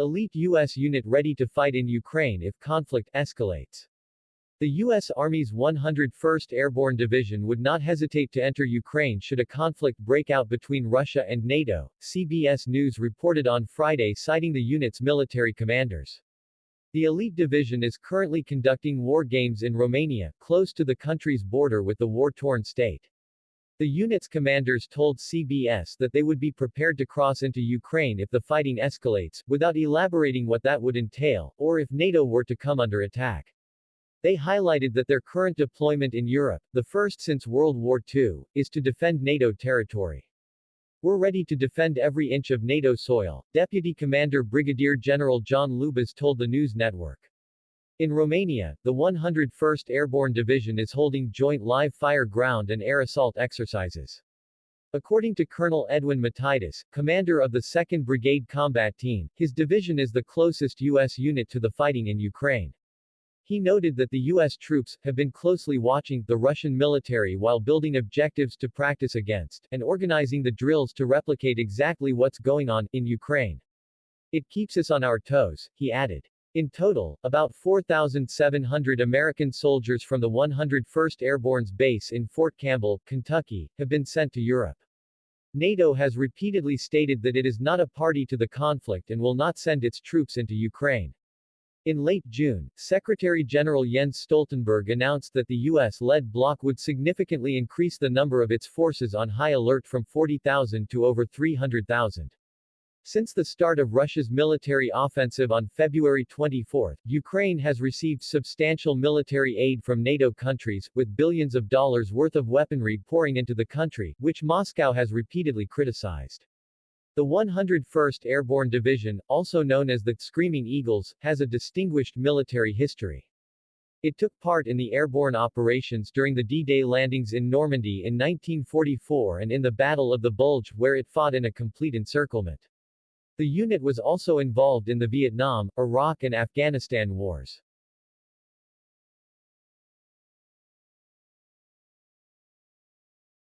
Elite U.S. unit ready to fight in Ukraine if conflict escalates. The U.S. Army's 101st Airborne Division would not hesitate to enter Ukraine should a conflict break out between Russia and NATO, CBS News reported on Friday citing the unit's military commanders. The elite division is currently conducting war games in Romania, close to the country's border with the war-torn state. The unit's commanders told CBS that they would be prepared to cross into Ukraine if the fighting escalates, without elaborating what that would entail, or if NATO were to come under attack. They highlighted that their current deployment in Europe, the first since World War II, is to defend NATO territory. We're ready to defend every inch of NATO soil, Deputy Commander Brigadier General John Lubas told the news network. In Romania, the 101st Airborne Division is holding joint live-fire ground and air assault exercises. According to Colonel Edwin Mataitis, commander of the 2nd Brigade Combat Team, his division is the closest U.S. unit to the fighting in Ukraine. He noted that the U.S. troops have been closely watching the Russian military while building objectives to practice against, and organizing the drills to replicate exactly what's going on in Ukraine. It keeps us on our toes, he added. In total, about 4,700 American soldiers from the 101st Airborne's base in Fort Campbell, Kentucky, have been sent to Europe. NATO has repeatedly stated that it is not a party to the conflict and will not send its troops into Ukraine. In late June, Secretary General Jens Stoltenberg announced that the U.S.-led bloc would significantly increase the number of its forces on high alert from 40,000 to over 300,000. Since the start of Russia's military offensive on February 24, Ukraine has received substantial military aid from NATO countries, with billions of dollars worth of weaponry pouring into the country, which Moscow has repeatedly criticized. The 101st Airborne Division, also known as the Screaming Eagles, has a distinguished military history. It took part in the airborne operations during the D-Day landings in Normandy in 1944 and in the Battle of the Bulge, where it fought in a complete encirclement. The unit was also involved in the Vietnam, Iraq and Afghanistan wars.